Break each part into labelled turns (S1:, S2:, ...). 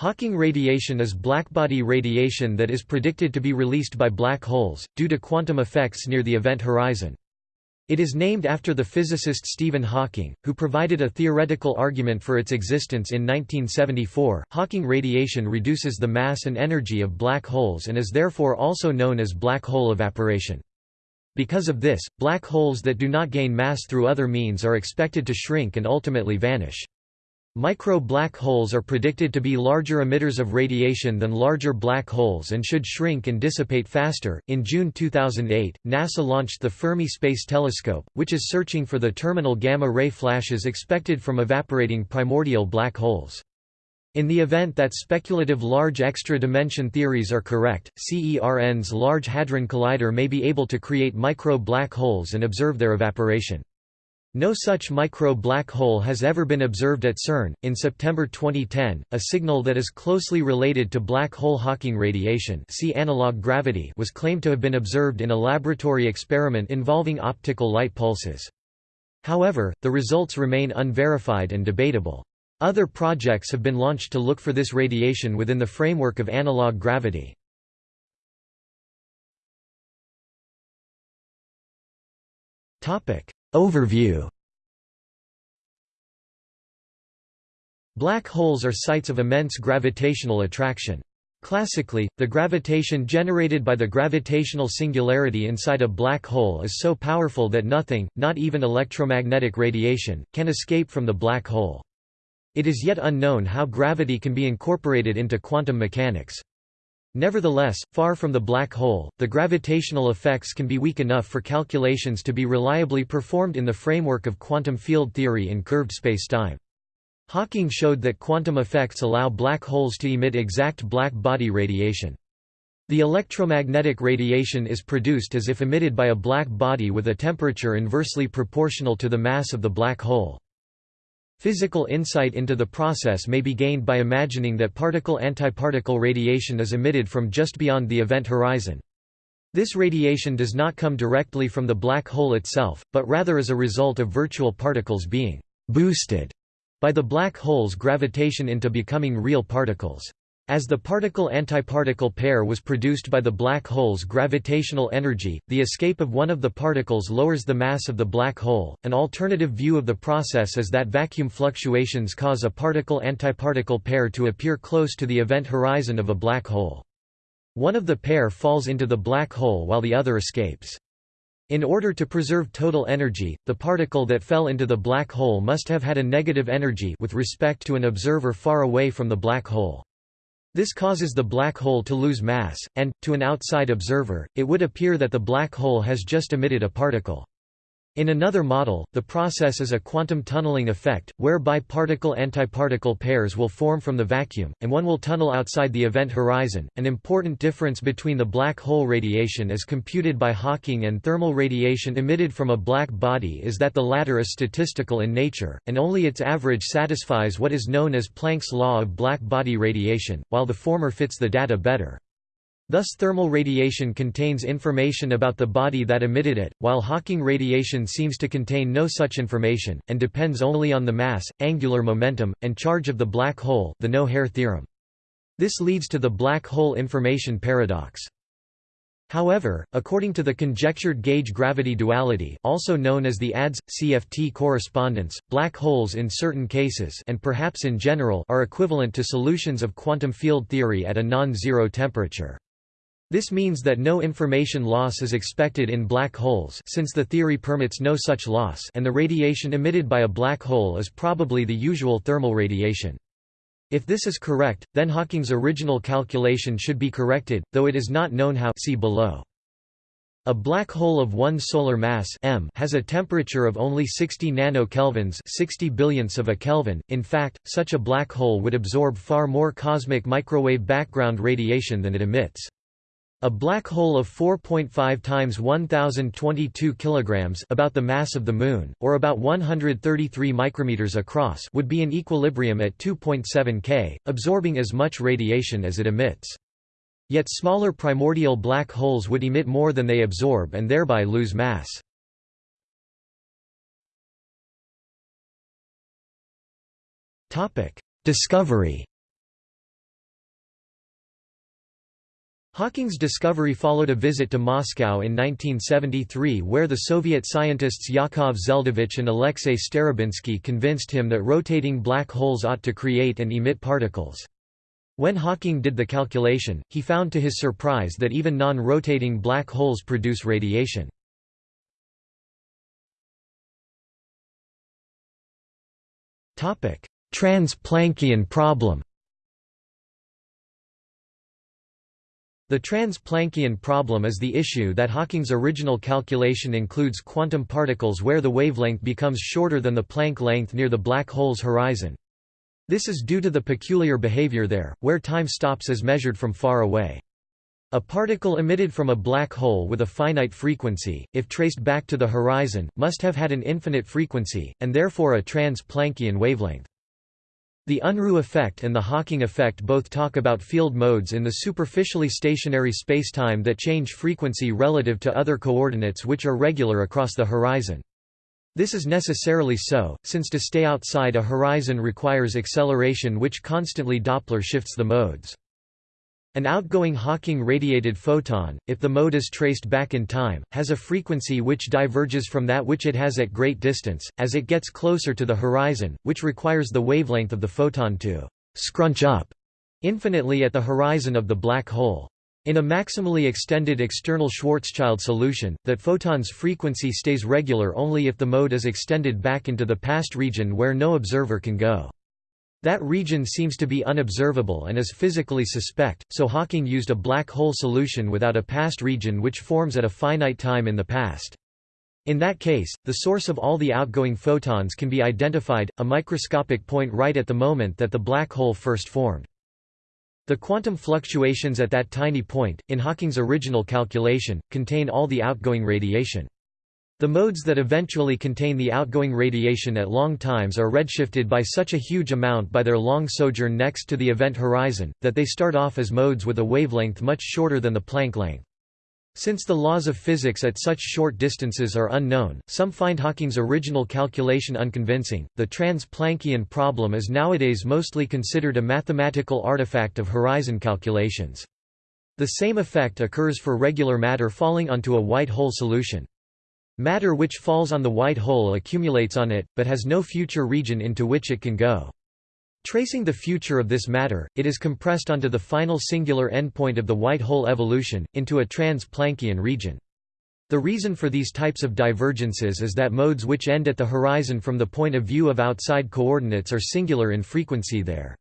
S1: Hawking radiation is blackbody radiation that is predicted to be released by black holes, due to quantum effects near the event horizon. It is named after the physicist Stephen Hawking, who provided a theoretical argument for its existence in 1974. Hawking radiation reduces the mass and energy of black holes and is therefore also known as black hole evaporation. Because of this, black holes that do not gain mass through other means are expected to shrink and ultimately vanish. Micro-black holes are predicted to be larger emitters of radiation than larger black holes and should shrink and dissipate faster. In June 2008, NASA launched the Fermi Space Telescope, which is searching for the terminal gamma ray flashes expected from evaporating primordial black holes. In the event that speculative large extra-dimension theories are correct, CERN's Large Hadron Collider may be able to create micro-black holes and observe their evaporation. No such micro-black hole has ever been observed at CERN. In September 2010, a signal that is closely related to black hole Hawking radiation see analog gravity was claimed to have been observed in a laboratory experiment involving optical light pulses. However, the results remain unverified and debatable. Other projects have been launched to look for this radiation within the framework of analog gravity. Topic: Overview Black holes are sites of immense gravitational attraction. Classically, the gravitation generated by the gravitational singularity inside a black hole is so powerful that nothing, not even electromagnetic radiation, can escape from the black hole. It is yet unknown how gravity can be incorporated into quantum mechanics. Nevertheless, far from the black hole, the gravitational effects can be weak enough for calculations to be reliably performed in the framework of quantum field theory in curved spacetime. Hawking showed that quantum effects allow black holes to emit exact black body radiation. The electromagnetic radiation is produced as if emitted by a black body with a temperature inversely proportional to the mass of the black hole. Physical insight into the process may be gained by imagining that particle-antiparticle radiation is emitted from just beyond the event horizon. This radiation does not come directly from the black hole itself, but rather as a result of virtual particles being «boosted» by the black hole's gravitation into becoming real particles. As the particle-antiparticle pair was produced by the black hole's gravitational energy, the escape of one of the particles lowers the mass of the black hole. An alternative view of the process is that vacuum fluctuations cause a particle-antiparticle pair to appear close to the event horizon of a black hole. One of the pair falls into the black hole while the other escapes. In order to preserve total energy, the particle that fell into the black hole must have had a negative energy with respect to an observer far away from the black hole. This causes the black hole to lose mass, and, to an outside observer, it would appear that the black hole has just emitted a particle. In another model, the process is a quantum tunneling effect, whereby particle-antiparticle pairs will form from the vacuum, and one will tunnel outside the event horizon. An important difference between the black hole radiation as computed by Hawking and thermal radiation emitted from a black body is that the latter is statistical in nature, and only its average satisfies what is known as Planck's law of black body radiation, while the former fits the data better. Thus thermal radiation contains information about the body that emitted it, while Hawking radiation seems to contain no such information, and depends only on the mass, angular momentum, and charge of the black hole the no-hair theorem. This leads to the black hole information paradox. However, according to the conjectured gauge-gravity duality also known as the ADS-CFT correspondence, black holes in certain cases and perhaps in general are equivalent to solutions of quantum field theory at a non-zero temperature. This means that no information loss is expected in black holes since the theory permits no such loss and the radiation emitted by a black hole is probably the usual thermal radiation. If this is correct, then Hawking's original calculation should be corrected, though it is not known how see below. A black hole of 1 solar mass m has a temperature of only 60 nanokelvins 60 billionths of a Kelvin. In fact, such a black hole would absorb far more cosmic microwave background radiation than it emits. A black hole of 4.5 times 1022 kilograms, about the mass of the moon, or about 133 micrometers across, would be in equilibrium at 2.7 K, absorbing as much radiation as it emits. Yet smaller primordial black holes would emit more than they absorb and thereby lose mass. Topic: Discovery Hawking's discovery followed a visit to Moscow in 1973 where the Soviet scientists Yakov Zeldovich and Alexei Starobinsky convinced him that rotating black holes ought to create and emit particles. When Hawking did the calculation, he found to his surprise that even non-rotating black holes produce radiation. Trans-Planckian problem The trans-Planckian problem is the issue that Hawking's original calculation includes quantum particles where the wavelength becomes shorter than the Planck length near the black hole's horizon. This is due to the peculiar behavior there, where time stops as measured from far away. A particle emitted from a black hole with a finite frequency, if traced back to the horizon, must have had an infinite frequency, and therefore a trans-Planckian wavelength. The Unruh effect and the Hawking effect both talk about field modes in the superficially stationary spacetime that change frequency relative to other coordinates which are regular across the horizon. This is necessarily so, since to stay outside a horizon requires acceleration which constantly Doppler shifts the modes. An outgoing Hawking-radiated photon, if the mode is traced back in time, has a frequency which diverges from that which it has at great distance, as it gets closer to the horizon, which requires the wavelength of the photon to «scrunch up» infinitely at the horizon of the black hole. In a maximally extended external Schwarzschild solution, that photon's frequency stays regular only if the mode is extended back into the past region where no observer can go. That region seems to be unobservable and is physically suspect, so Hawking used a black hole solution without a past region which forms at a finite time in the past. In that case, the source of all the outgoing photons can be identified, a microscopic point right at the moment that the black hole first formed. The quantum fluctuations at that tiny point, in Hawking's original calculation, contain all the outgoing radiation. The modes that eventually contain the outgoing radiation at long times are redshifted by such a huge amount by their long sojourn next to the event horizon, that they start off as modes with a wavelength much shorter than the Planck length. Since the laws of physics at such short distances are unknown, some find Hawking's original calculation unconvincing. The trans-Planckian problem is nowadays mostly considered a mathematical artifact of horizon calculations. The same effect occurs for regular matter falling onto a white hole solution. Matter which falls on the white hole accumulates on it, but has no future region into which it can go. Tracing the future of this matter, it is compressed onto the final singular endpoint of the white hole evolution, into a trans-Planckian region. The reason for these types of divergences is that modes which end at the horizon from the point of view of outside coordinates are singular in frequency there.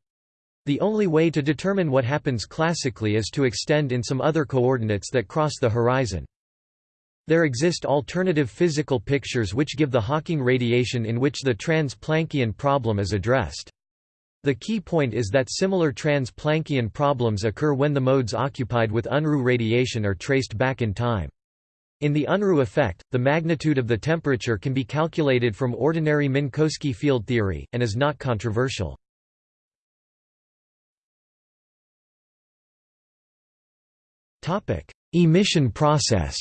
S1: The only way to determine what happens classically is to extend in some other coordinates that cross the horizon. There exist alternative physical pictures which give the Hawking radiation in which the trans-Planckian problem is addressed. The key point is that similar trans-Planckian problems occur when the modes occupied with Unruh radiation are traced back in time. In the Unruh effect, the magnitude of the temperature can be calculated from ordinary Minkowski field theory, and is not controversial. Emission process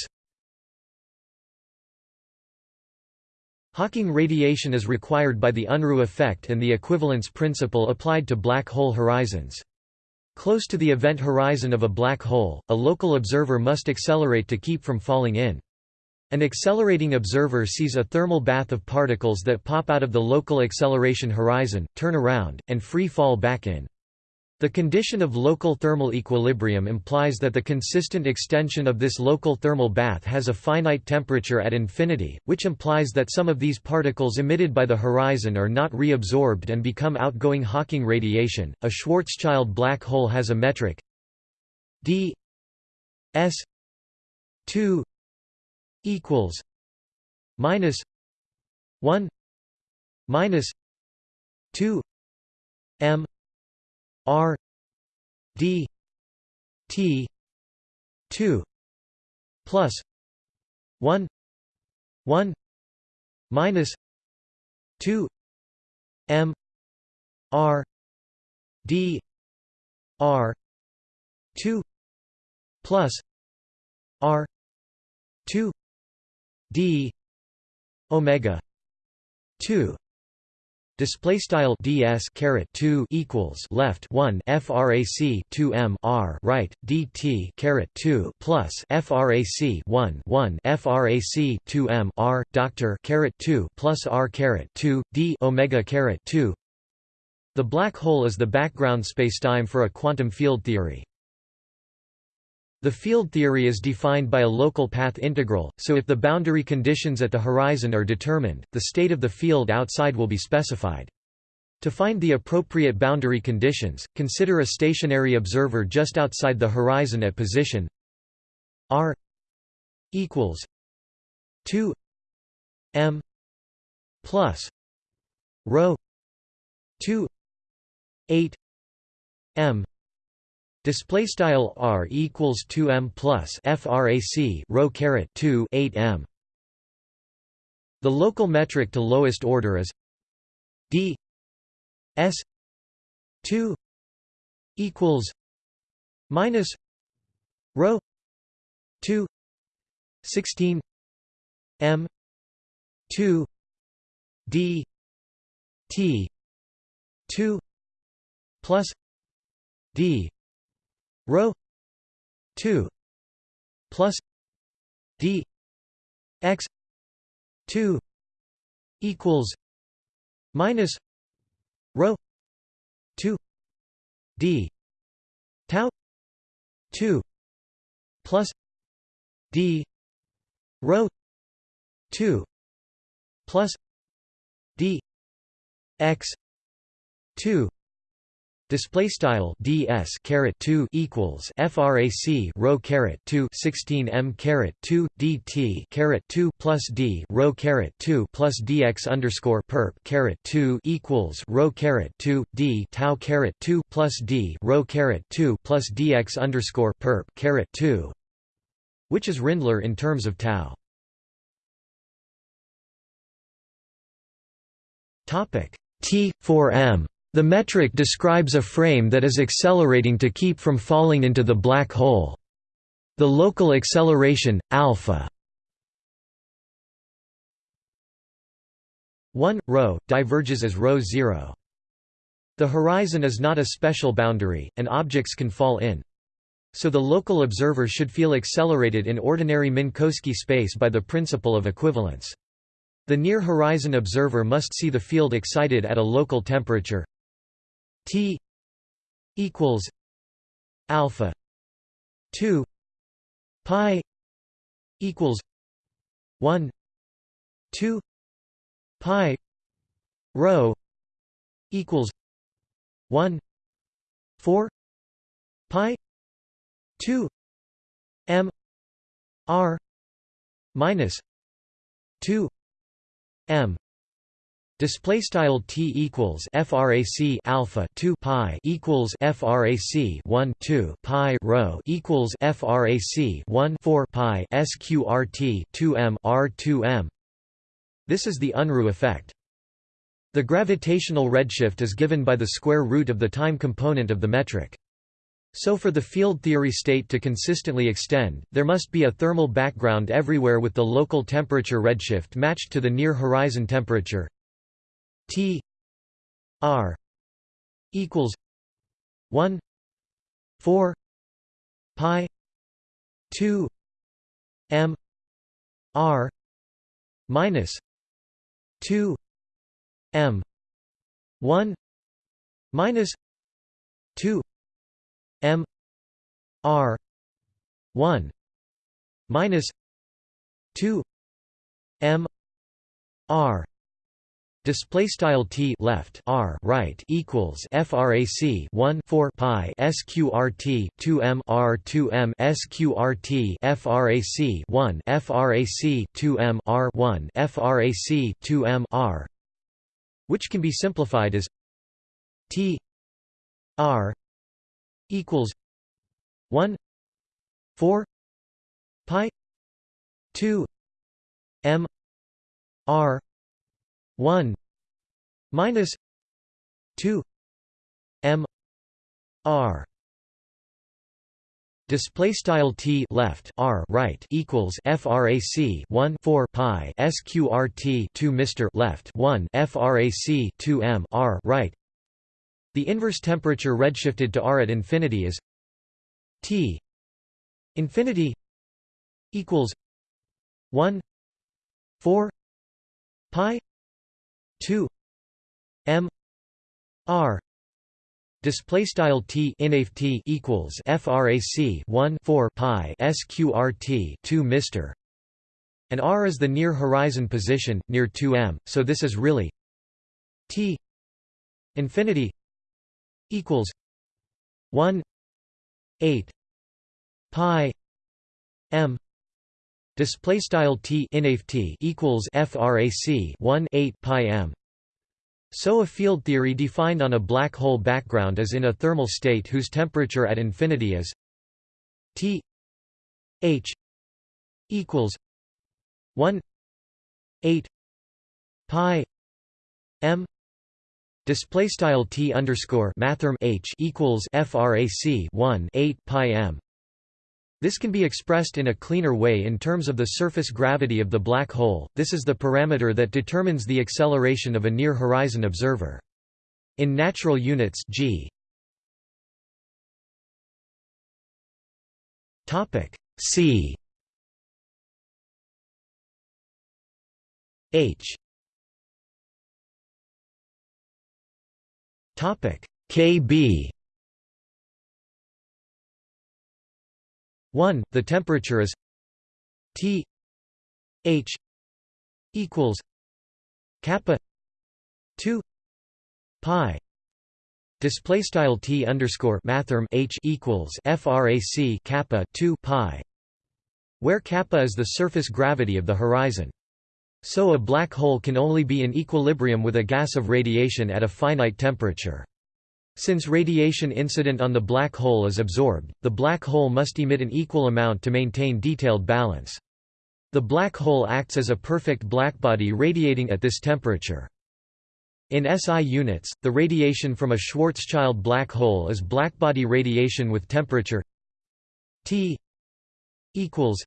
S1: Hawking radiation is required by the Unruh effect and the equivalence principle applied to black hole horizons. Close to the event horizon of a black hole, a local observer must accelerate to keep from falling in. An accelerating observer sees a thermal bath of particles that pop out of the local acceleration horizon, turn around, and free fall back in. The condition of local thermal equilibrium implies that the consistent extension of this local thermal bath has a finite temperature at infinity, which implies that some of these particles emitted by the horizon are not reabsorbed and become outgoing Hawking radiation. A Schwarzschild black hole has a metric d s 2 equals minus 1 minus 2 m R D T two plus one one minus two M R D R two plus R two D omega two Display style ds caret 2 equals left 1 frac 2 m r right dt caret 2 plus frac 1 1 frac 2 m r doctor caret 2 plus r caret 2 d omega caret 2. The black hole is the background spacetime for a quantum field theory. The field theory is defined by a local path integral, so if the boundary conditions at the horizon are determined, the state of the field outside will be specified. To find the appropriate boundary conditions, consider a stationary observer just outside the horizon at position r equals 2 m plus rho 2 8 m Display style r equals 2 m plus frac rho caret 2 8 m. The local metric to lowest order is d s 2 equals minus rho 2 16 m 2 d t 2 plus d rho 2 plus d x 2 equals minus rho 2 d tau 2 plus d rho 2 plus d x 2 Display style ds caret 2 equals frac rho caret 2 16 m caret 2 dt caret 2 plus d rho caret 2 plus dx underscore perp caret 2 equals rho caret 2 d tau caret 2 plus d rho caret 2 plus dx underscore perp caret 2, which is Rindler in terms of tau. Topic T 4 m the metric describes a frame that is accelerating to keep from falling into the black hole. The local acceleration, alpha 1, rho, diverges as rho 0. The horizon is not a special boundary, and objects can fall in. So the local observer should feel accelerated in ordinary Minkowski space by the principle of equivalence. The near-horizon observer must see the field excited at a local temperature T equals alpha 2 pi equals 1 2 pi rho equals 1 4 pi 2 m r minus 2 m Display style t equals frac alpha 2 pi equals frac 1 2 pi rho equals frac 1 4 pi sqrt 2 m r 2 m. This is the Unruh effect. The gravitational redshift is given by the square root of the time component of the metric. So for the field theory state to consistently extend, there must be a thermal background everywhere with the local temperature redshift matched to the near horizon temperature T R equals one four pi two M R minus two M one minus two M R one minus two M R Display style t left r right equals frac 1 4 pi sqrt 2 m r 2 m sqrt frac 1 frac 2 m r 1 frac 2 m r, which can be simplified as t r equals 1 4 pi 2 m r 1 minus 2 m r Display style t left r right equals frac 1 4 pi sqrt 2 Mr left 1 frac 2 m r right. The inverse temperature redshifted to r at infinity is t infinity equals 1 4 pi 2 m r Display style t inaf t equals frac 1 4 pi sqrt 2 Mr and r is the near horizon position near 2m so this is really t infinity equals 1 8 pi m display style t inaf t equals frac 1 8 pi m. So a field theory defined on a black hole background is in a thermal state whose temperature at infinity is T H equals 1 8 pi m. Display style T underscore mathrm H equals frac 1 8 pi m this can be expressed in a cleaner way in terms of the surface gravity of the black hole, this is the parameter that determines the acceleration of a near-horizon observer. In natural units g. C. H. Kb 1 the temperature is T H equals kappa 2 pi. Display style T underscore mathrm H equals frac kappa 2 pi where kappa is the surface gravity of the horizon. So a black hole can only be in equilibrium with a gas of radiation at a finite temperature since radiation incident on the black hole is absorbed, the black hole must emit an equal amount to maintain detailed balance. The black hole acts as a perfect blackbody radiating at this temperature. In SI units, the radiation from a Schwarzschild black hole is blackbody radiation with temperature T equals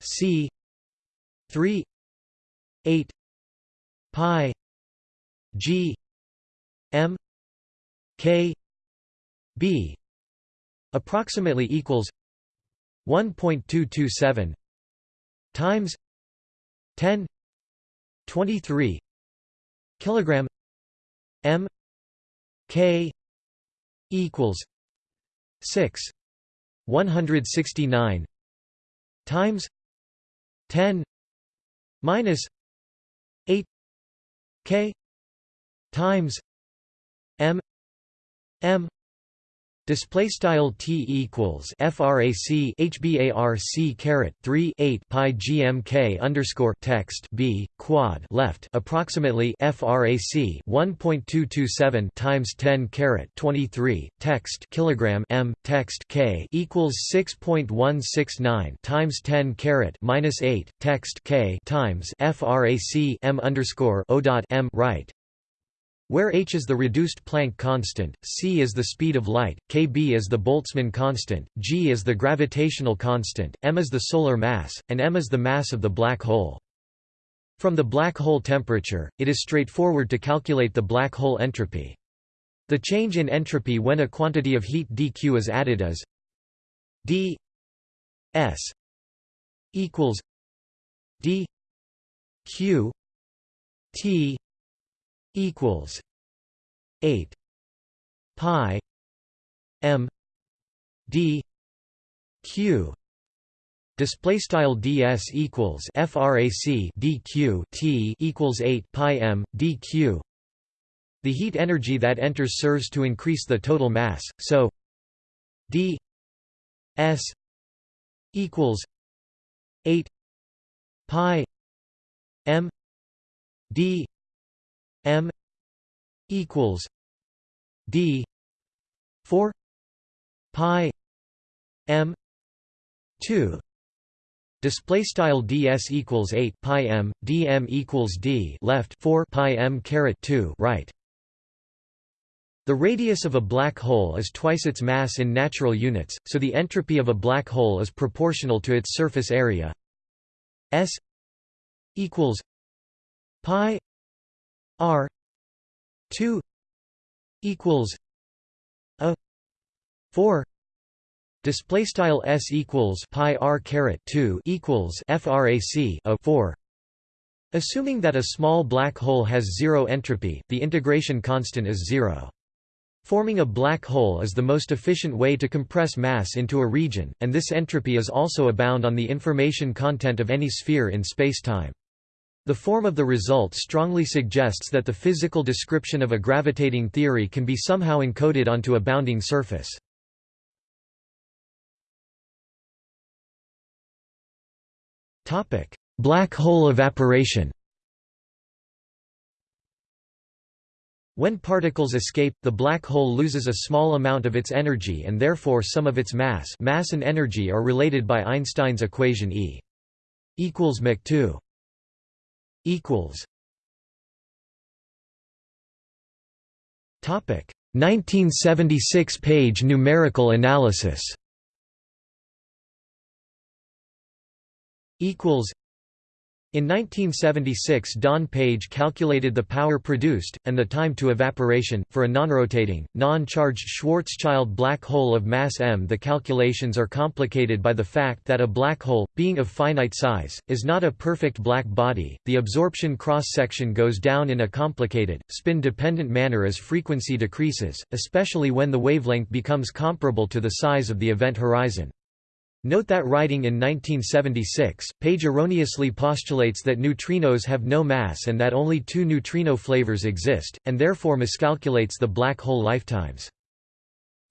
S1: C 3 8 pi G M K B approximately equals 1.227 times 10 23 kilogram M K equals 6 169 times 10 minus 8 K times M. Display style T equals frac hbarc caret 3 8 pi gmk underscore text B quad left approximately frac 1.227 times 10 caret 23 text kilogram M text K equals 6.169 times 10 caret minus 8 text K times frac M underscore O dot M right where h is the reduced Planck constant, c is the speed of light, kb is the Boltzmann constant, g is the gravitational constant, m is the solar mass, and m is the mass of the black hole. From the black hole temperature, it is straightforward to calculate the black hole entropy. The change in entropy when a quantity of heat dq is added is d s equals d q t equals 8 pi m d q. Display style ds equals frac dq t equals 8 pi m dq the heat energy that enters serves to increase the total mass so d s equals 8 pi m d M equals D four pi M two Display style ds equals eight pi m, dm equals d left four pi m caret two right. The radius of a black hole is twice its mass in natural units, so the entropy of a black hole is proportional to its surface area. S equals pi r 2 equals a 4 display style s equals pi r caret 2 equals frac a 4 assuming that a small black hole has zero entropy the integration constant is 0 Forming a black hole is the most efficient way to compress mass into a region, and this entropy is also abound on the information content of any sphere in spacetime. The form of the result strongly suggests that the physical description of a gravitating theory can be somehow encoded onto a bounding surface. Black hole evaporation When particles escape, the black hole loses a small amount of its energy and therefore some of its mass mass and energy are related by Einstein's equation E equals mc 2 equals. Topic 1976 page numerical analysis. Equals in 1976 Don Page calculated the power produced, and the time to evaporation, for a non-rotating, non-charged Schwarzschild black hole of mass m. The calculations are complicated by the fact that a black hole, being of finite size, is not a perfect black body. The absorption cross-section goes down in a complicated, spin-dependent manner as frequency decreases, especially when the wavelength becomes comparable to the size of the event horizon. Note that writing in 1976, Page erroneously postulates that neutrinos have no mass and that only two neutrino flavors exist, and therefore miscalculates the black hole lifetimes.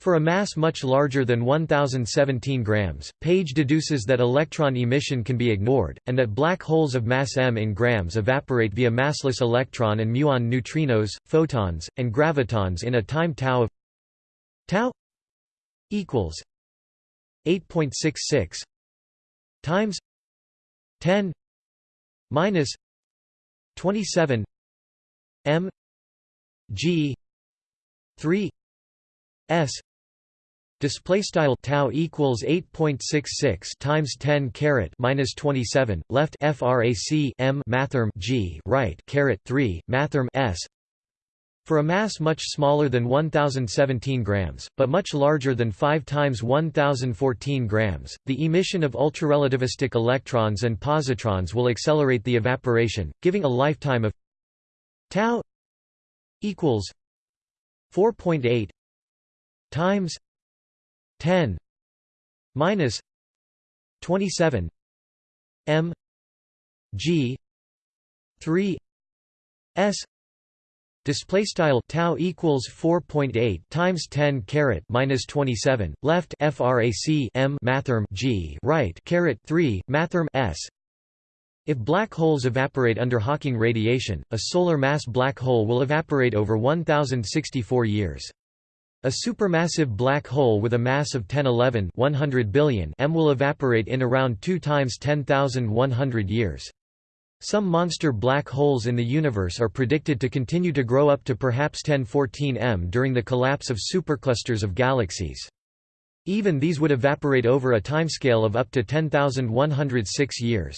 S1: For a mass much larger than 1017 grams, Page deduces that electron emission can be ignored, and that black holes of mass m in grams evaporate via massless electron and muon neutrinos, photons, and gravitons in a time tau of tau equals 8.66 times 10 minus 27 m g 3 s Display style tau equals 8.66 times 10 caret minus 27 left frac m mathrm g right caret 3 mathrm s for a mass much smaller than 1017 grams, but much larger than 5 times 1014 grams, the emission of ultrarelativistic electrons and positrons will accelerate the evaporation, giving a lifetime of tau equals 4.8 times 10 minus 27 m g 3 s Display style tau equals 4.8 times 10 caret minus 27 left frac m mathrm g right caret 3 mathrm s. If black holes evaporate under Hawking radiation, a solar mass black hole will evaporate over 1064 years. A supermassive black hole with a mass of 1011 100 billion m will evaporate in around 2 times 10,100 years. Some monster black holes in the universe are predicted to continue to grow up to perhaps 1014 m during the collapse of superclusters of galaxies. Even these would evaporate over a timescale of up to 10,106 years.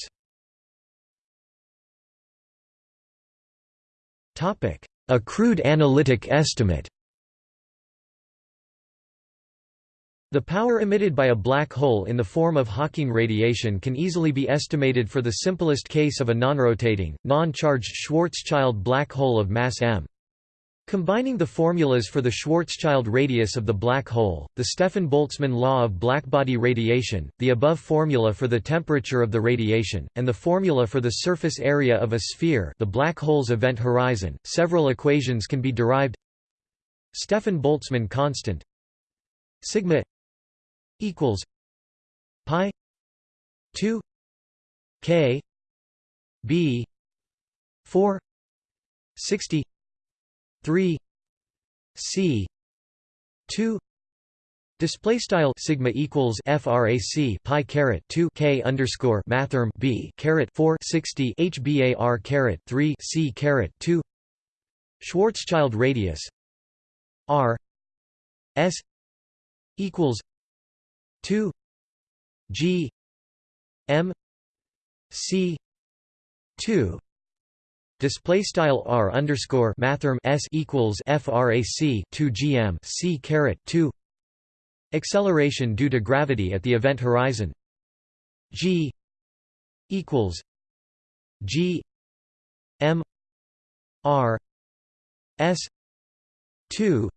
S1: A crude analytic estimate The power emitted by a black hole in the form of Hawking radiation can easily be estimated for the simplest case of a non-rotating, non-charged Schwarzschild black hole of mass m. Combining the formulas for the Schwarzschild radius of the black hole, the Stefan-Boltzmann law of blackbody radiation, the above formula for the temperature of the radiation, and the formula for the surface area of a sphere the black hole's event horizon, several equations can be derived Stefan-Boltzmann constant sigma equals pi 2 k b 4 60 3 c 2 Display style sigma equals frac pi caret 2 k underscore mathrm b caret 4 60 hbar caret 3 c caret 2 Schwarzschild radius R S equals two G M C two. Display style r underscore mathrm s equals frac 2 gm c caret 2 acceleration due to gravity at the event horizon. G equals g m r s 2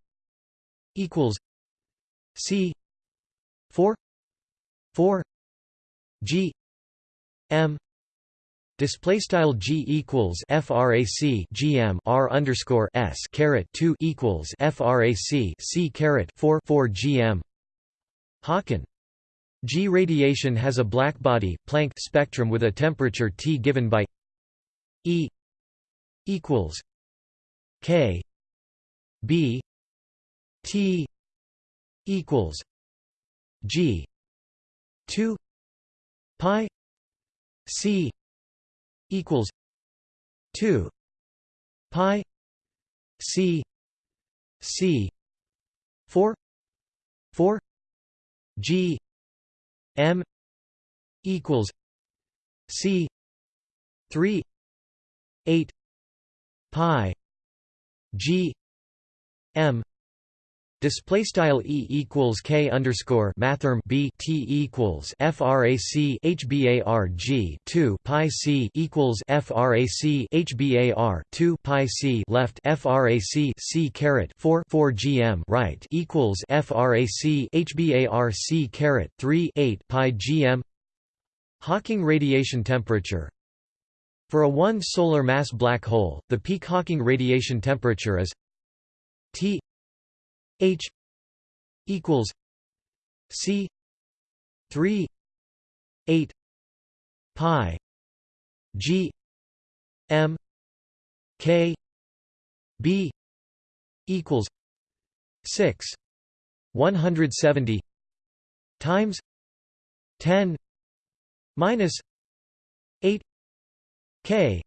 S1: equals c 4 4 g. M. Display style g equals frac gm r underscore s caret two equals frac c caret four four gm. Hawken. G radiation has a blackbody Planck spectrum with a temperature T given by E equals K B T equals G. two pi C equals 2 pi c c 4 4 g m equals c 3 8 pi g m Display style e equals k underscore mathrm b t equals frac hbarg two pi c equals frac hbar two pi c left frac c caret four four gm right equals frac hbar c caret three eight pi gm. Hawking radiation temperature for a one solar mass black hole, the peak Hawking radiation temperature is T H equals C three eight pi G M K B equals six one hundred seventy times ten minus eight K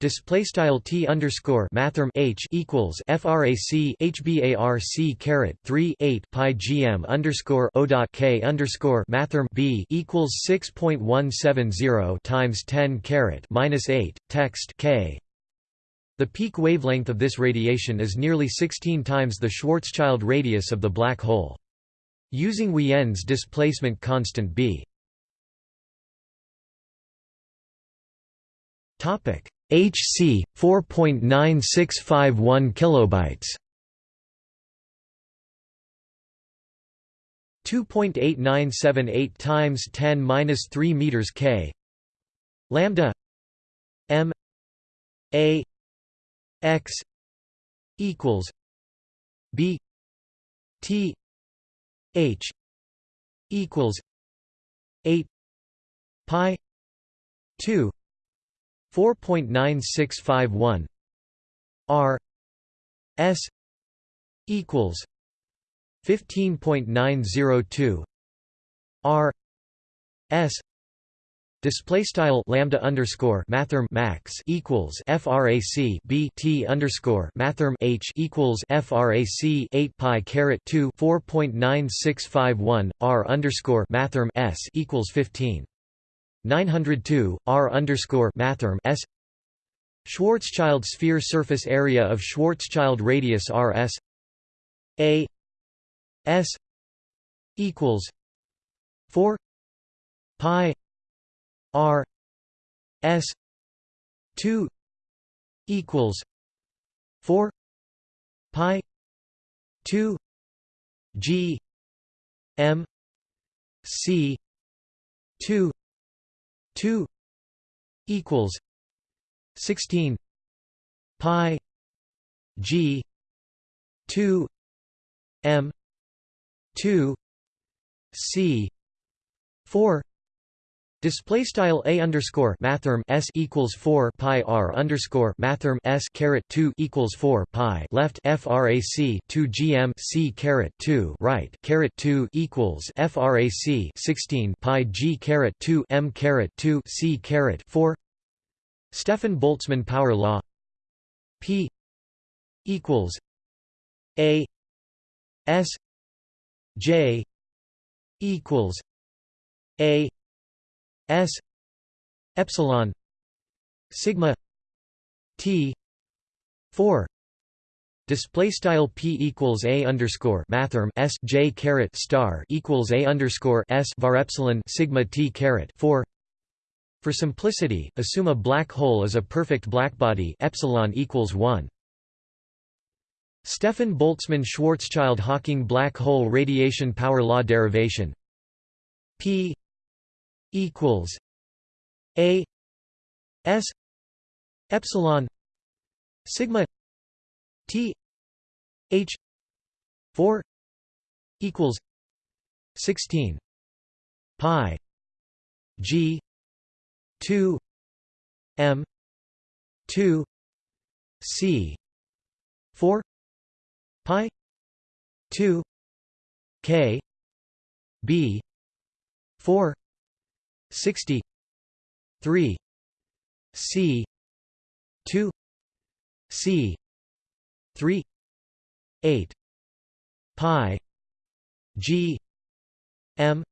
S1: Display style t underscore mathrm h equals frac hbarc caret three eight pi gm underscore o dot k underscore mathrm b equals six point one seven zero times ten caret minus eight text k. The peak wavelength of this radiation is nearly 16 times the Schwarzschild radius of the black hole. Using Wien's displacement constant b. Topic HC 4.9651 kilobytes. 2.8978 times 10 minus 3 meters K. Lambda M A X equals B T H equals 8 pi 2 4.9651 R S equals 15.902 R S Display style lambda underscore mathrm max equals frac b t underscore mathrm h equals frac 8 pi caret 2 4.9651 r underscore mathrm s equals 15 902 R underscore mathrm S. Schwarzschild sphere surface area of Schwarzschild radius RS A. S. equals four pi R S two equals four pi two G M C two 2 equals 16 pi g 2 m 2 c 4 Display style a underscore mathrm s equals four pi r underscore mathrm s caret two equals four pi left frac two gm c caret two right caret two equals frac sixteen pi g caret two m caret two c caret four. Stefan Boltzmann power law P equals A S J equals A S epsilon sigma T four Display style p equals a underscore mathrm s j caret star equals a underscore s var epsilon sigma t caret four. For simplicity, assume a black hole is a perfect blackbody epsilon equals one. Stefan Boltzmann Schwarzschild Hawking black hole radiation power law derivation P equals A S epsilon sigma T H four equals sixteen pi G two M two C four pi 2 k b 4 60 3 c 2 c 3 8 pi g m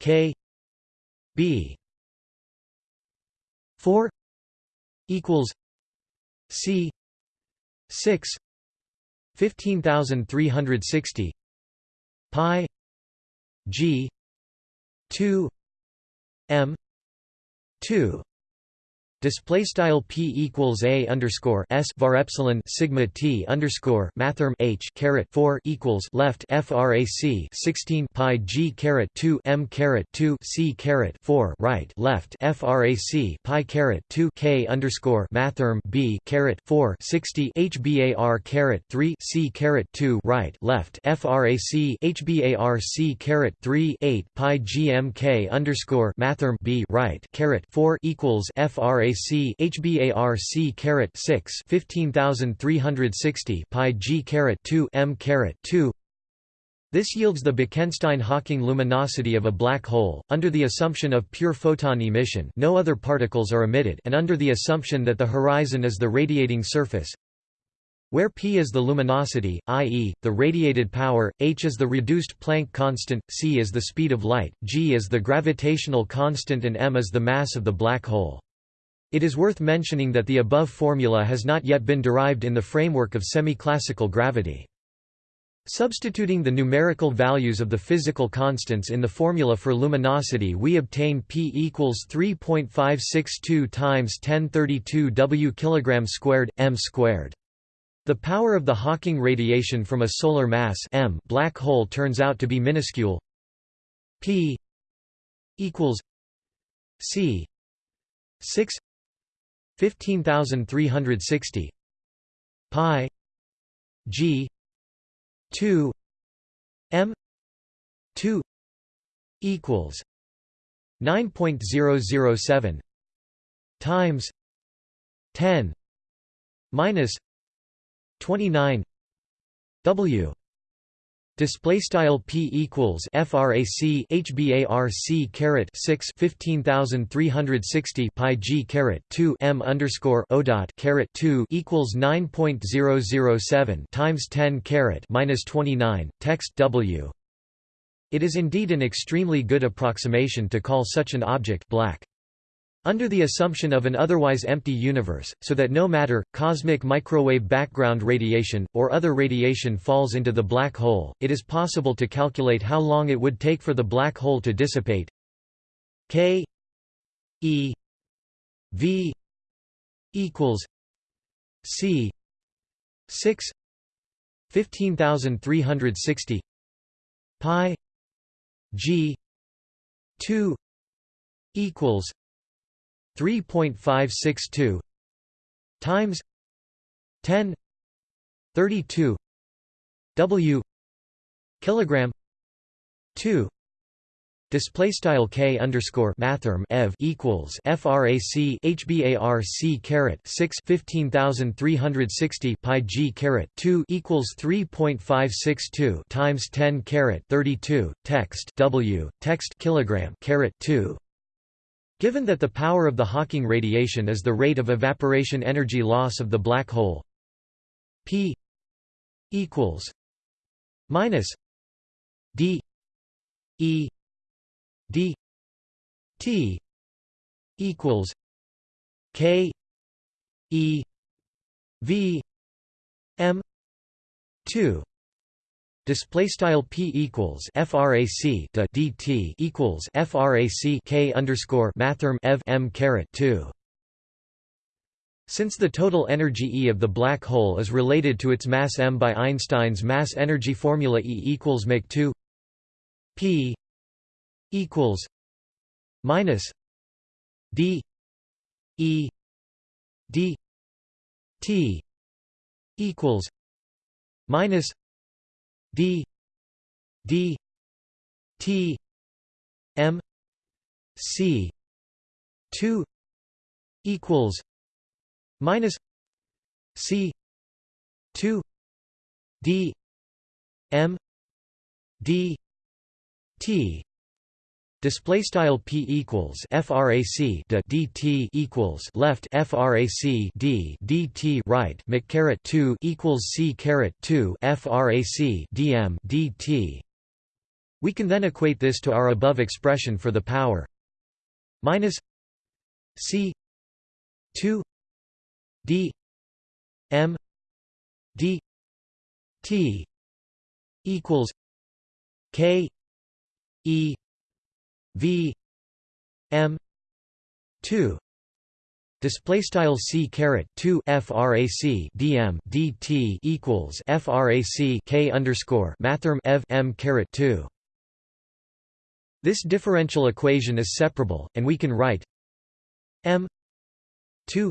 S1: k b. 4 equals c 6 15360 pi g 2 m 2 Display style p equals a underscore s var epsilon sigma t underscore mathrm h caret four equals left frac sixteen pi g caret two m caret two c caret four right left frac pi caret two k underscore mathrm b caret four sixty hbar caret three c caret two right left frac hbar c caret three eight pi gmk underscore mathrm b right caret four equals frac HBAC HBARC caret 6 15360 pi G caret 2 M caret 2 this yields the Bekenstein-Hawking luminosity of a black hole, under the assumption of pure photon emission no other particles are emitted and under the assumption that the horizon is the radiating surface where p is the luminosity, i.e., the radiated power, h is the reduced Planck constant, c is the speed of light, g is the gravitational constant and m is the mass of the black hole. It is worth mentioning that the above formula has not yet been derived in the framework of semi-classical gravity. Substituting the numerical values of the physical constants in the formula for luminosity we obtain P equals 3.562 times 1032 W kg squared, m squared. The power of the Hawking radiation from a solar mass m black hole turns out to be minuscule P equals C 6 15360 pi g 2 m 2 equals 9.007 times 10 minus 29 w Display style p equals frac hbarc caret 6 15360 pi g caret 2 m underscore o dot caret 2 equals 9.007 times 10 caret minus 29 text w. It is indeed an extremely good approximation to call such an object black. Under the assumption of an otherwise empty universe, so that no matter, cosmic microwave background radiation, or other radiation falls into the black hole, it is possible to calculate how long it would take for the black hole to dissipate. K e v equals c 6 15360 pi g 2 equals 3.562 times 10 32 W kilogram 2 Display style k underscore ev equals frac hbarc caret 6 15360 pi g caret 2 equals 3.562 times 10 caret 32 text w text kilogram caret 2 Given that the power of the Hawking radiation is the rate of evaporation energy loss of the black hole P equals minus d e d t equals k e v m 2 Display style p equals frac de dt equals frac k underscore mathrm ev m caret two. Since the total energy E of the black hole is related to its mass m by Einstein's mass energy formula E equals mc 2 p equals minus d e d t equals minus d d t m c 2 equals minus c 2 d m d t Display style p equals frac dt equals left frac d dt right mc caret 2 equals c caret 2 frac dm dt. We can then equate this to our above expression for the power minus c 2 d m d t equals k e v m 2 display style c caret 2 frac dm dt equals frac k underscore mathrm ev m caret 2 this differential equation is separable and we can write m 2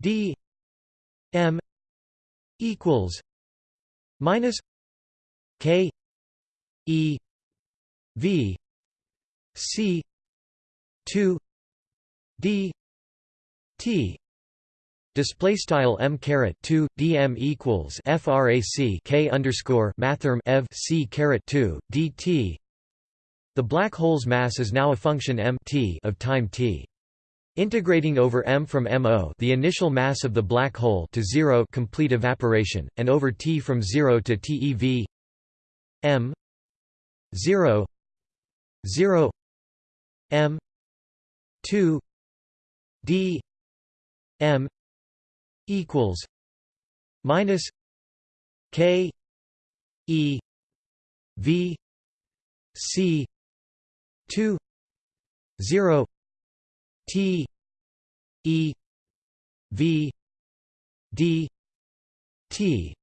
S1: d m equals minus k e v C two D T Display style m caret two dm equals frac k underscore mathrm ev c caret two dt. The black hole's mass is now a function m t of time t. Integrating over m from mo the initial mass of the black hole to zero complete evaporation, and over t from zero to TeV m zero zero M two D M equals minus K E V C two zero T E V D T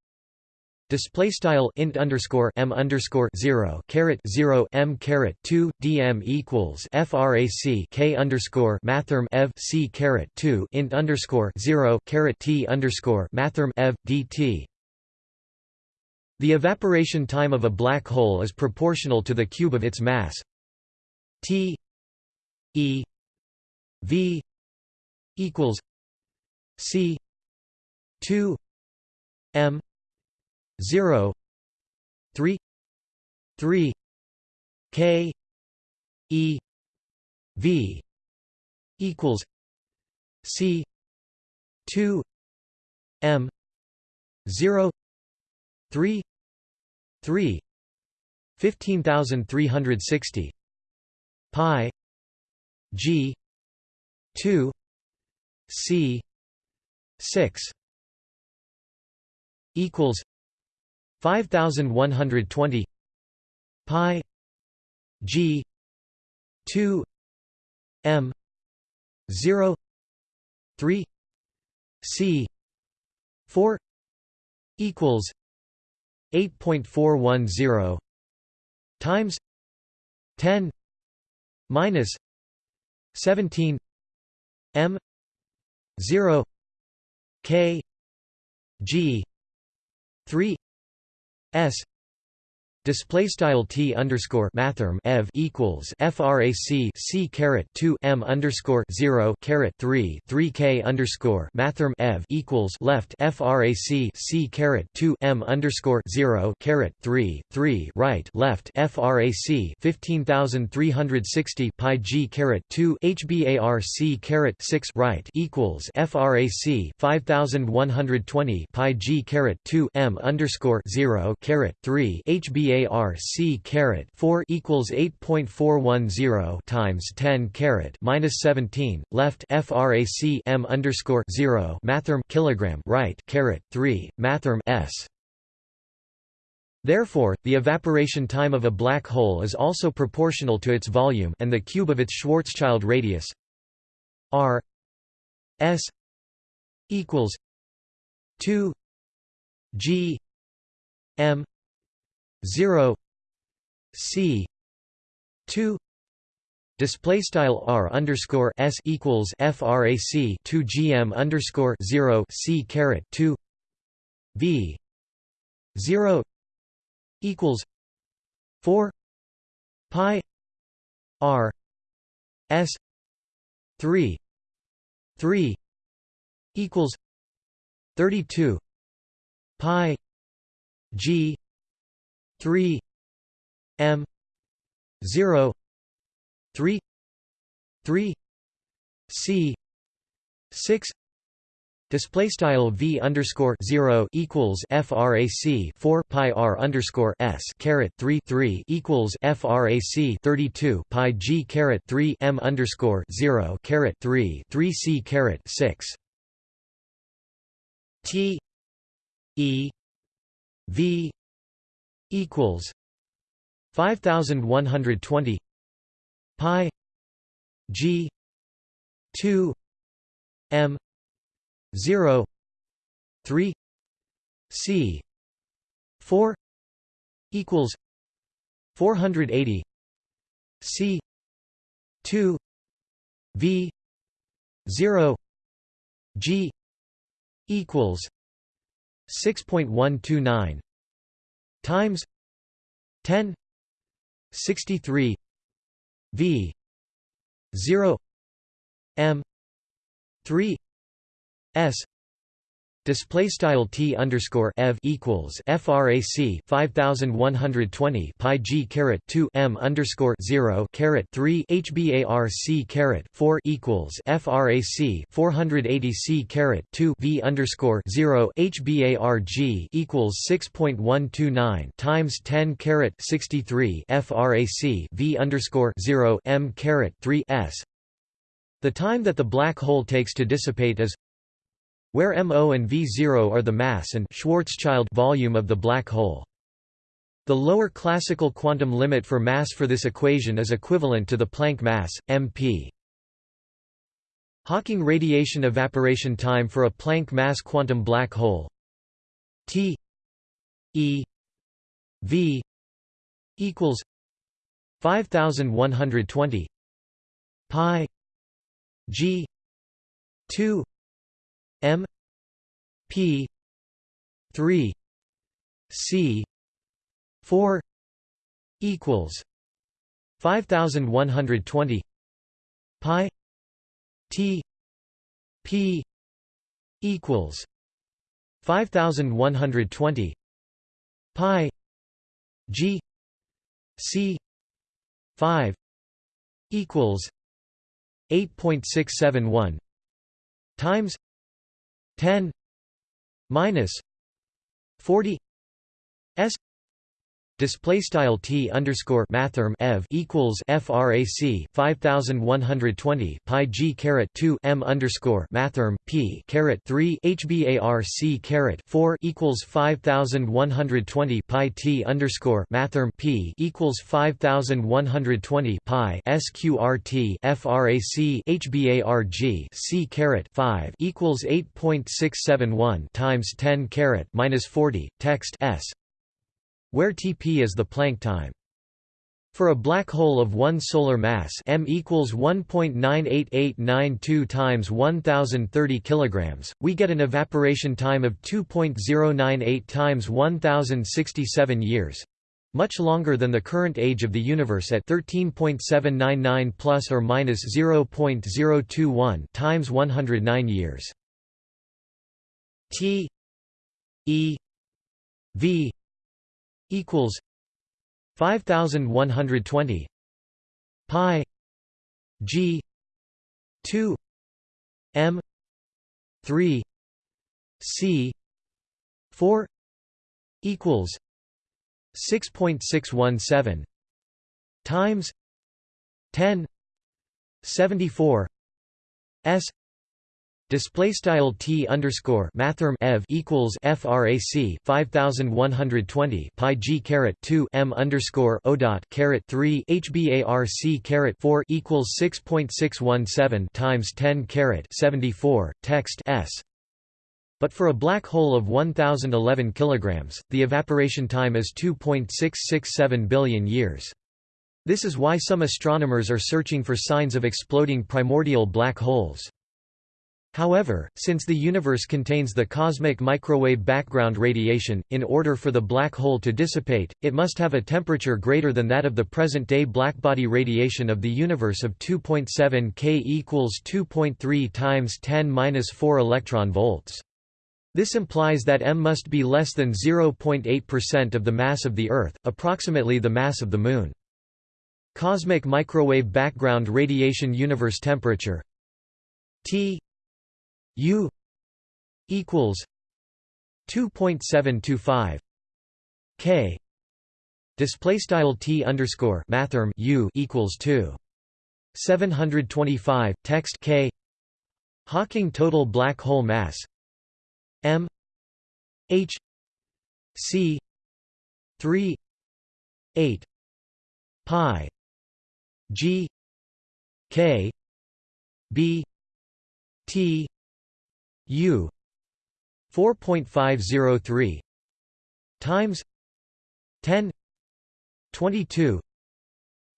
S1: Display style int underscore m underscore zero caret zero m caret two dm equals frac k underscore mathrm ev c caret two int underscore zero caret t underscore mathrm ev dt. The evaporation time of a black hole is proportional to the cube of its mass. T e v equals c two m 0 3 3 k e v equals c 2 m 0 3 3 15360 pi g 2 c 6 equals 5120 pi g 2 m 0 3 c 4 equals 8.410 times 10 minus 17 m 0 k g 3 S Display style t underscore mathrm ev equals frac c caret 2 m underscore 0 caret 3 3 k underscore mathrm ev equals left frac c caret 2 m underscore 0 caret 3 3 right left frac 15360 pi g caret 2 hbar c caret 6 right equals frac 5120 pi g caret 2 m underscore 0 caret 3 hbar VAR C caret 4 equals 8.410 times 10 caret minus 17 left frac M underscore 0 mathrm kilogram right caret 3 mathrm S. Therefore, the evaporation time of a black hole is also proportional to its volume and the cube of its Schwarzschild radius r s equals 2 g m 0 c 2 display style r underscore s equals frac 2 gm underscore 0 c caret 2 v 0 equals 4 pi r s 3 3 equals 32 pi g 3 m 0 3 3 c 6 Display style v underscore zero equals frac 4 pi r underscore s caret 3 3 equals frac 32 pi g caret 3 m underscore zero caret 3 3 c caret 6 t e v equals 5120 pi g 2 m 0 3 c 4 equals 480 c 2 v 0 g equals 6.129 times 10 63 v 0 m 3 s Display style t underscore ev equals frac 5120 pi g caret 2 m underscore 0 caret 3 hbar c caret 4 equals frac 480 c caret 2 v underscore 0 hbar g equals 6.129 times 10 caret 63 frac v underscore 0 m caret 3 s. The time that the black hole takes to dissipate is where MO and V0 are the mass and Schwarzschild volume of the black hole. The lower classical quantum limit for mass for this equation is equivalent to the Planck mass, mp. Hawking radiation evaporation time for a Planck mass quantum black hole T E V equals 5120 pi g 2 M P three C four equals five thousand one hundred twenty Pi T P equals five thousand one hundred twenty Pi G C five equals eight point six seven one times 10 minus 40 s display style t underscore mathrm ev equals frac 5120 pi g caret 2 m underscore mathrm p caret 3 hbar c caret 4 equals 5120 pi t underscore mathrm p equals 5120 pi sqrt frac hbarg c caret 5 equals 8.671 times 10 caret minus 40 text s where Tp is the Planck time. For a black hole of one solar mass m equals 1.98892 times 1030 kilograms, we get an evaporation time of 2.098 times 1067 years. much longer than the current age of the universe at 13.799 plus or minus 0.021 times 109 years. T E V equals 5120 pi G 2 M 3 C 4 equals 6.617 times 10 74 s Display style t underscore mathrm ev equals frac 5120 pi g caret 2 m underscore o dot caret 3 hbarc caret 4 equals 6.617 times 10 caret 74 text s but for a black hole of 1011 kilograms, the evaporation time is 2.667 billion years. This is why some astronomers are searching for signs of exploding primordial black holes. However, since the universe contains the cosmic microwave background radiation, in order for the black hole to dissipate, it must have a temperature greater than that of the present-day blackbody radiation of the universe of 2.7 K equals 2.3 times 10^-4 electron volts. This implies that m must be less than 0.8% of the mass of the Earth, approximately the mass of the Moon. Cosmic microwave background radiation universe temperature T U equals 2.725 K. Display style T underscore mathrm U equals 2 725 text K. Hawking total black hole mass. M. H. C. three. Eight. Pi. G. K. B. T U four point five zero three times ten twenty two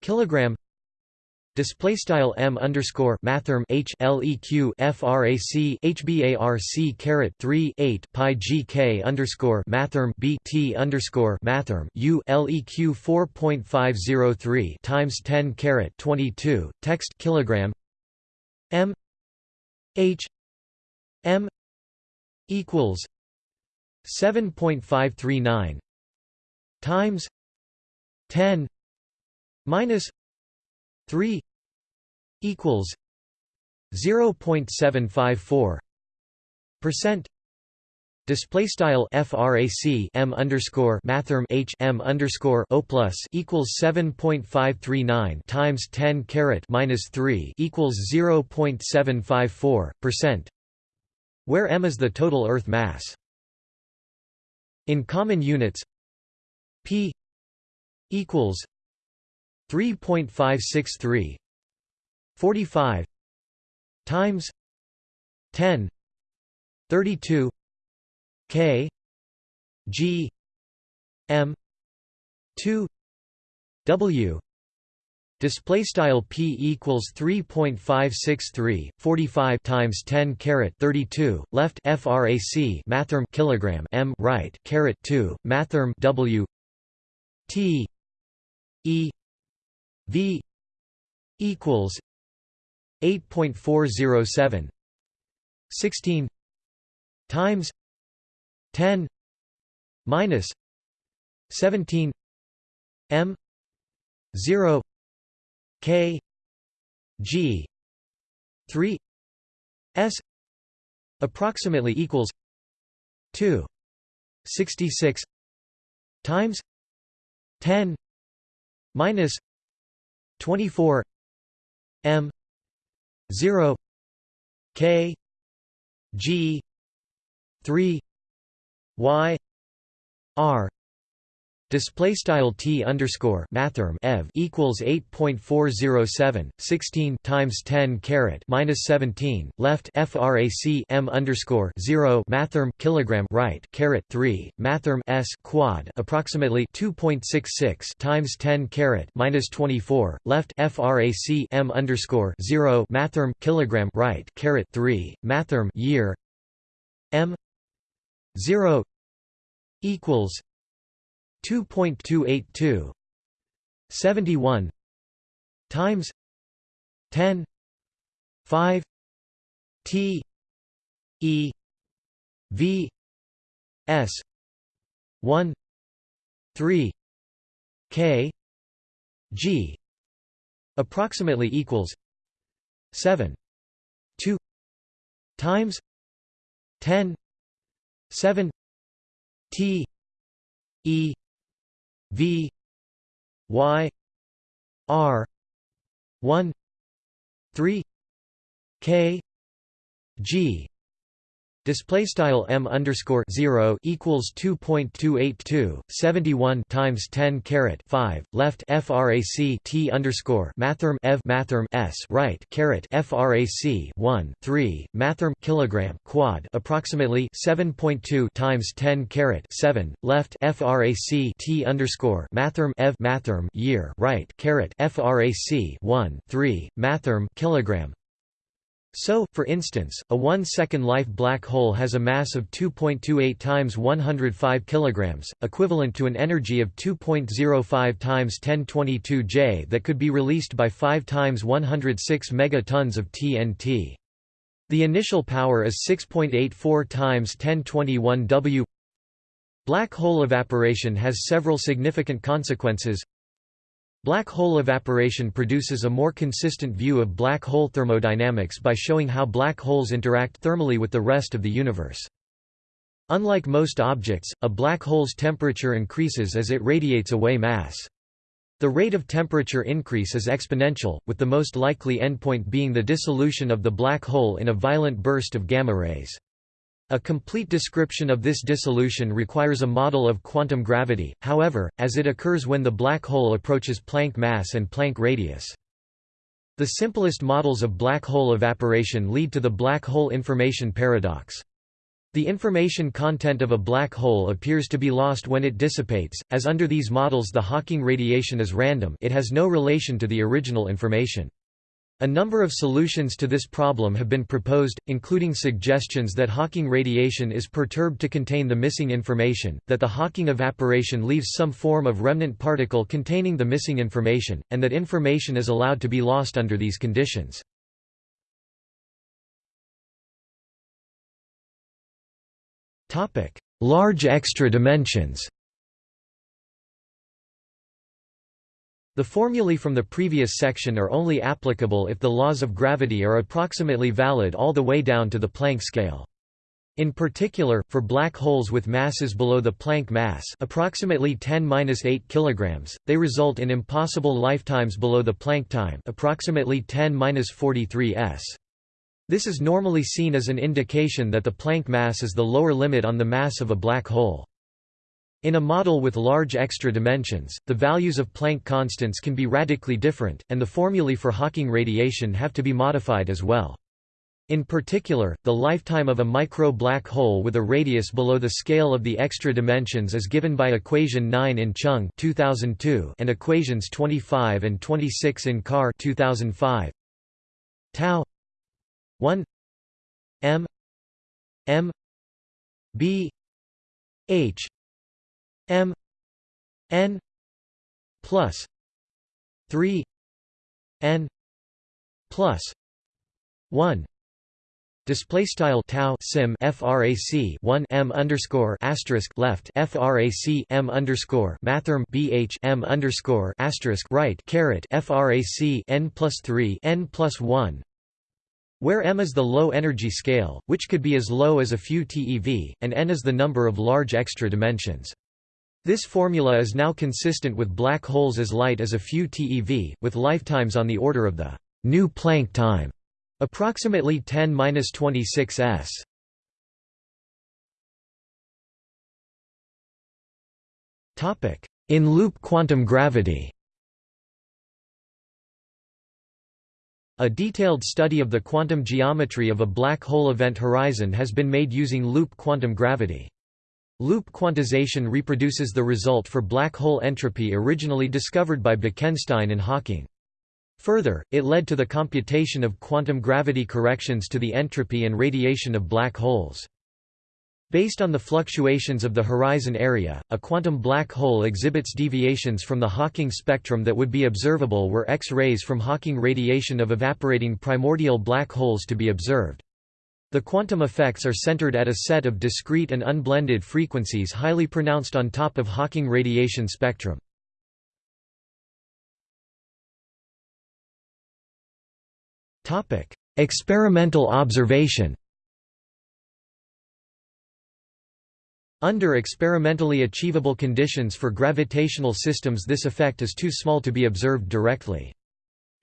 S1: kilogram Display style m underscore mathrm h leq frac hbarc caret three eight pi gk underscore mathrm b t underscore mathrm u leq four point five zero three times ten caret twenty two text kilogram m h m equals seven point five three nine times ten minus 3 equals 0.754 percent. Display style frac m underscore mathrm h m underscore o plus equals seven point five three nine times ten caret minus three equals zero point seven five four percent, where m is the total Earth mass. In common units, p equals 3.563 45 times 10 32 k g m 2 w Display style p equals 3.563 45 times 10 caret 32 left frac mathrm kilogram m right caret 2 mathrm w t e V equals 8.407 16 times 10 minus 17 m 0 k g 3 s approximately equals 2 66 times 10 minus 24 m 0 k g 3 y r Display style t underscore mathrm ev equals 8.407 16 times 10 caret minus 17 left frac m underscore 0 mathrm kilogram right caret 3 mathrm s quad approximately 2.66 times 10 caret minus 24 left frac m underscore 0 mathrm kilogram right caret 3 mathrm year m 0 equals 2.282 71 times 10 5 T E V S 1 3 K G approximately equals 7 2 times 10 7 T E V Y R one three K G Display style m underscore zero equals two point two eight two seventy one times ten caret five left frac t underscore mathrm ev mathrm s right caret frac one three mathrm kilogram quad approximately seven point two times ten caret seven left frac t underscore mathrm ev mathrm year right caret frac one three mathrm kilogram so, for instance, a 1-second life black hole has a mass of 2.28 times 105 kg, equivalent to an energy of 2.05 times 1022 J that could be released by 5 times 106 megatons of TNT. The initial power is 6.84 times 1021 W. Black hole evaporation has several significant consequences. Black hole evaporation produces a more consistent view of black hole thermodynamics by showing how black holes interact thermally with the rest of the universe. Unlike most objects, a black hole's temperature increases as it radiates away mass. The rate of temperature increase is exponential, with the most likely endpoint being the dissolution of the black hole in a violent burst of gamma rays. A complete description of this dissolution requires a model of quantum gravity, however, as it occurs when the black hole approaches Planck mass and Planck radius. The simplest models of black hole evaporation lead to the black hole information paradox. The information content of a black hole appears to be lost when it dissipates, as under these models the Hawking radiation is random it has no relation to the original information. A number of solutions to this problem have been proposed, including suggestions that Hawking radiation is perturbed to contain the missing information, that the Hawking evaporation leaves some form of remnant particle containing the missing information, and that information is allowed to be lost under these conditions. Large extra dimensions The formulae from the previous section are only applicable if the laws of gravity are approximately valid all the way down to the Planck scale. In particular, for black holes with masses below the Planck mass approximately 10-8 kg, they result in impossible lifetimes below the Planck time approximately 10-43 s. This is normally seen as an indication that the Planck mass is the lower limit on the mass of a black hole. In a model with large extra dimensions, the values of Planck constants can be radically different, and the formulae for Hawking radiation have to be modified as well. In particular, the lifetime of a micro-black hole with a radius below the scale of the extra dimensions is given by equation 9 in Chung 2002 and equations 25 and 26 in Carr 2005. Tau 1 m m b h M N plus three N plus one Display style tau sim frac 1 m underscore asterisk left frac m underscore mathrm bh m underscore asterisk right caret frac n plus 3 n plus 1 where m is the low energy scale, which could be as low as a few TeV, and n is the number of large extra dimensions. This formula is now consistent with black holes as light as a few TeV, with lifetimes on the order of the new Planck time, approximately 10-26 s. Topic: In loop quantum gravity. A detailed study of the quantum geometry of a black hole event horizon has been made using loop quantum gravity. Loop quantization reproduces the result for black hole entropy originally discovered by Bekenstein and Hawking. Further, it led to the computation of quantum gravity corrections to the entropy and radiation of black holes. Based on the fluctuations of the horizon area, a quantum black hole exhibits deviations from the Hawking spectrum that would be observable were X-rays from Hawking radiation of evaporating primordial black holes to be observed. The quantum effects are centered at a set of discrete and unblended frequencies highly pronounced on top of Hawking radiation spectrum. Experimental observation Under experimentally achievable conditions for gravitational systems this effect is too small to be observed directly.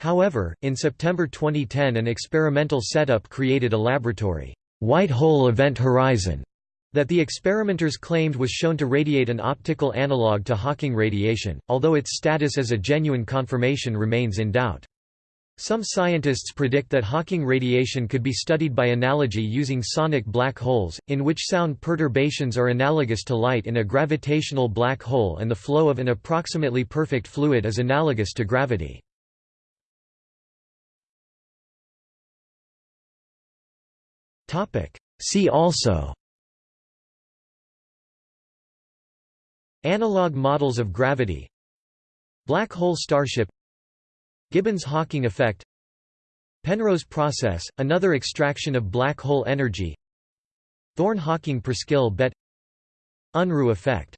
S1: However, in September 2010 an experimental setup created a laboratory white hole event horizon that the experimenters claimed was shown to radiate an optical analog to Hawking radiation, although its status as a genuine confirmation remains in doubt. Some scientists predict that Hawking radiation could be studied by analogy using sonic black holes, in which sound perturbations are analogous to light in a gravitational black hole and the flow of an approximately perfect fluid is analogous to gravity. See also Analog models of gravity Black hole starship Gibbons–Hawking effect Penrose process, another extraction of black hole energy Thorne–Hawking Preskill bet Unruh effect